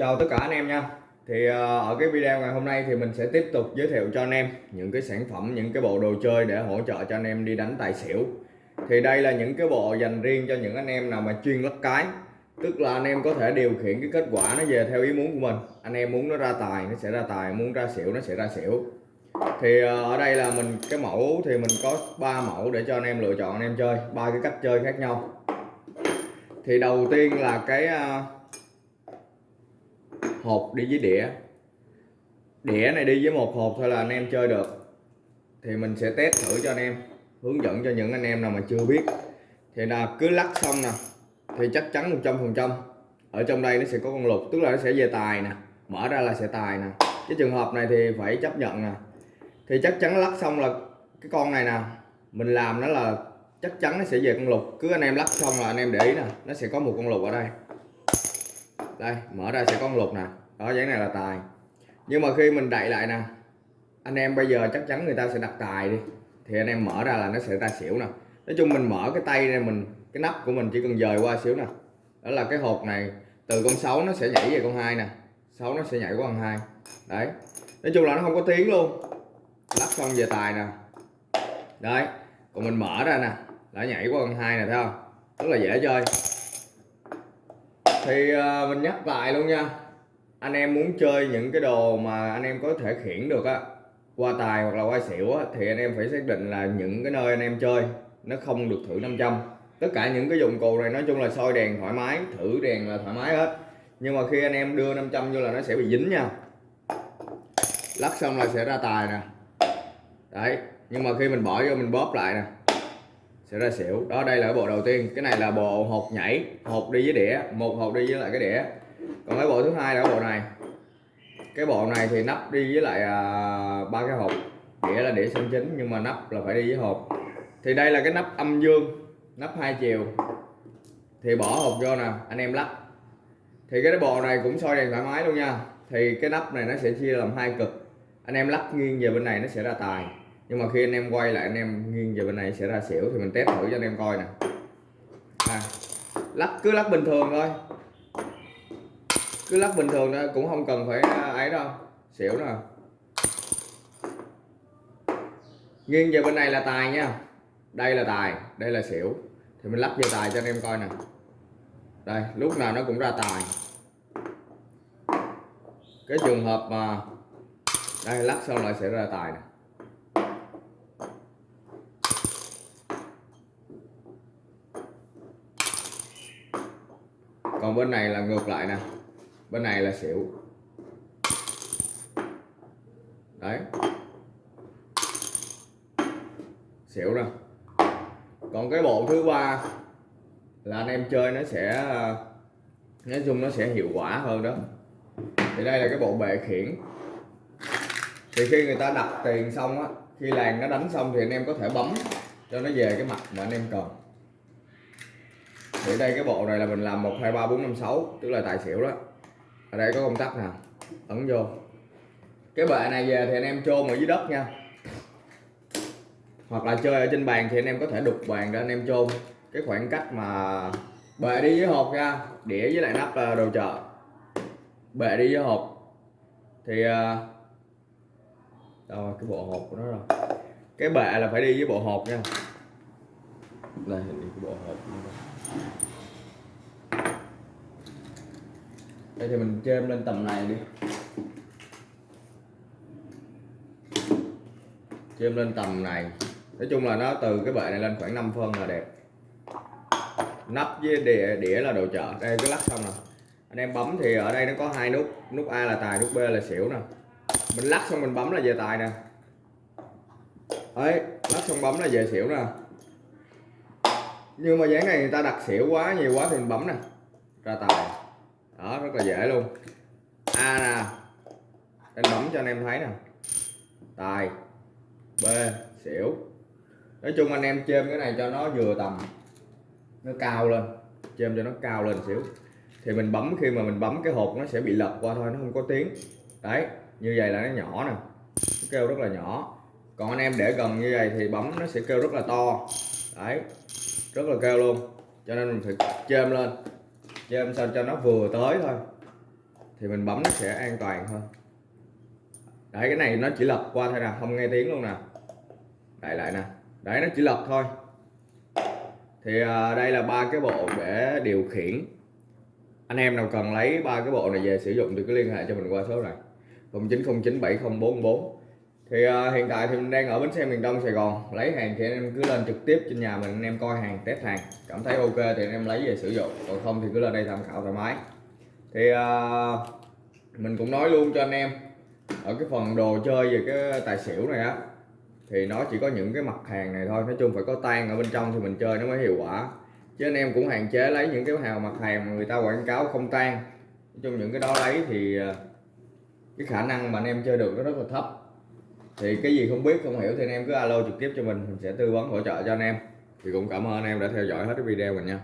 Chào tất cả anh em nha. Thì ờ, ở cái video ngày hôm nay thì mình sẽ tiếp tục giới thiệu cho anh em những cái sản phẩm, những cái bộ đồ chơi để hỗ trợ cho anh em đi đánh tài xỉu. Thì đây là những cái bộ dành riêng cho những anh em nào mà chuyên lắc cái. Tức là anh em có thể điều khiển cái kết quả nó về theo ý muốn của mình. Anh em muốn nó ra tài, nó sẽ ra tài, muốn ra xỉu, nó sẽ ra xỉu. Thì ờ, ở đây là mình cái mẫu thì mình có 3 mẫu để cho anh em lựa chọn anh em chơi ba cái cách chơi khác nhau. Thì đầu tiên là cái ờ, hộp đi với đĩa. Đĩa này đi với một hộp thôi là anh em chơi được. Thì mình sẽ test thử cho anh em, hướng dẫn cho những anh em nào mà chưa biết. Thì là cứ lắc xong nè, thì chắc chắn 100 phần trăm. Ở trong đây nó sẽ có con lục, tức là nó sẽ về tài nè, mở ra là sẽ tài nè. Cái trường hợp này thì phải chấp nhận nè. Thì chắc chắn lắc xong là cái con này nè, mình làm nó là chắc chắn nó sẽ về con lục. Cứ anh em lắc xong là anh em để ý nè, nó sẽ có một con lục ở đây đây, mở ra sẽ có con lục nè. Đó, dáng này là tài. Nhưng mà khi mình đậy lại nè, anh em bây giờ chắc chắn người ta sẽ đặt tài đi. Thì anh em mở ra là nó sẽ ra xỉu nè. Nói chung mình mở cái tay này mình, cái nắp của mình chỉ cần dời qua xíu nè. Đó là cái hộp này, từ con 6 nó sẽ nhảy về con hai nè. 6 nó sẽ nhảy qua con hai. Đấy. Nói chung là nó không có tiếng luôn. Lắp xong về tài nè. Đấy. Còn mình mở ra nè đã nhảy qua con hai nè, thấy không? Rất là dễ chơi thì uh, mình nhắc lại luôn nha. Anh em muốn chơi những cái đồ mà anh em có thể khiển được á qua tài hoặc là qua xỉu á thì anh em phải xác định là những cái nơi anh em chơi nó không được thử 500 tất cả những cái dụng cụ này nói chung là soi đèn thoải mái thử đèn là thoải mái hết. Nhưng mà khi anh em đưa 500 vô là nó sẽ bị dính nha. Lắc xong là sẽ ra tài nè. Đấy nhưng mà khi mình bỏ vô mình bóp lại nè sẽ ra xỉu. Đó đây là bộ đầu tiên. Cái này là bộ hộp nhảy hộp đi với đĩa một hộp đi với lại cái đĩa. Còn cái bộ thứ hai là cái bộ này. Cái bộ này thì nắp đi với lại à, ba cái hộp. Đĩa là đĩa xanh chính nhưng mà nắp là phải đi với hộp. Thì đây là cái nắp âm dương nắp hai chiều. Thì bỏ hộp vô nè anh em lắp. Thì cái bộ này cũng soi đèn thoải mái luôn nha. Thì cái nắp này nó sẽ chia làm hai cực. Anh em lắp nghiêng về bên này nó sẽ ra tài nhưng mà khi anh em quay lại anh em nghiêng về bên này sẽ ra xỉu thì mình test thử cho anh em coi nè. À, lắc cứ lắc bình thường thôi. Cứ lắc bình thường thôi cũng không cần phải à, ấy đâu. Xỉu nè. Nghiêng về bên này là tài nha. Đây là tài đây là xỉu. Thì mình lắp về tài cho anh em coi nè. Đây lúc nào nó cũng ra tài. Cái trường hợp mà đây lắc xong lại sẽ ra tài nè. Còn bên này là ngược lại nè. Bên này là xỉu. Đấy. Xỉu nè. Còn cái bộ thứ ba là anh em chơi nó sẽ, nói chung nó sẽ hiệu quả hơn đó. Thì đây là cái bộ bệ khiển. Thì khi người ta đặt tiền xong á, khi làng nó đánh xong thì anh em có thể bấm cho nó về cái mặt mà anh em cần thì đây, cái bộ này là mình làm một, hai, ba, bốn, năm, sáu, tức là tài xỉu đó. Ở đây có công tắc nè, ấn vô. Cái bệ này về thì anh em chôn ở dưới đất nha. Hoặc là chơi ở trên bàn thì anh em có thể đục bàn để anh em chôn. Cái khoảng cách mà bệ đi với hộp nha, đĩa với lại nắp là đồ chợ. Bệ đi với hộp. Thì ờ, đâu cái bộ hộp của nó rồi. Cái bệ là phải đi với bộ hộp nha đây đi cái bộ hộp đây thì mình chêm lên tầm này đi. Chêm lên tầm này. Nói chung là nó từ cái bệ này lên khoảng 5 phân là đẹp. Nắp với đĩa, đĩa là đồ chợ. Đây cứ lắc xong nè anh em bấm thì ở đây nó có hai nút. Nút A là tài nút B là xỉu nè. Mình lắc xong mình bấm là về tài nè. Đấy lắc xong bấm là về xỉu nè nhưng mà dáng này người ta đặt xỉu quá, nhiều quá thì mình bấm nè. Ra tài. Đó, rất là dễ luôn. A nè. Anh bấm cho anh em thấy nè. Tài. B, xỉu. Nói chung anh em chêm cái này cho nó vừa tầm, nó cao lên. Chêm cho nó cao lên xíu. Thì mình bấm, khi mà mình bấm cái hộp nó sẽ bị lật qua thôi, nó không có tiếng. Đấy, như vậy là nó nhỏ nè. Nó kêu rất là nhỏ. Còn anh em để gần như vậy thì bấm nó sẽ kêu rất là to. Đấy rất là cao luôn. Cho nên mình phải chêm lên. Chêm sao cho nó vừa tới thôi. Thì mình bấm nó sẽ an toàn hơn. Đấy cái này nó chỉ lật qua thôi nè không nghe tiếng luôn nè. Đại lại nè. Đấy nó chỉ lật thôi. Thì à, đây là ba cái bộ để điều khiển. Anh em nào cần lấy ba cái bộ này về sử dụng thì cứ liên hệ cho mình qua số này. 09097044 thì uh, hiện tại thì mình đang ở bến xe miền Đông Sài Gòn. Lấy hàng thì anh em cứ lên trực tiếp trên nhà mình anh em coi hàng test hàng. Cảm thấy ok thì anh em lấy về sử dụng. Còn không thì cứ lên đây tham khảo thoải mái. Thì uh, mình cũng nói luôn cho anh em ở cái phần đồ chơi về cái tài xỉu này á thì nó chỉ có những cái mặt hàng này thôi. Nói chung phải có tan ở bên trong thì mình chơi nó mới hiệu quả. Chứ anh em cũng hạn chế lấy những cái hàng mặt hàng mà người ta quảng cáo không tan nói chung những cái đó lấy thì ờ, cái khả năng mà anh em chơi được nó rất là thấp thì cái gì không biết, không hiểu thì anh em cứ alo trực tiếp cho mình. Mình sẽ tư vấn hỗ trợ cho anh em. Thì cũng cảm ơn anh em đã theo dõi hết cái video mình nha.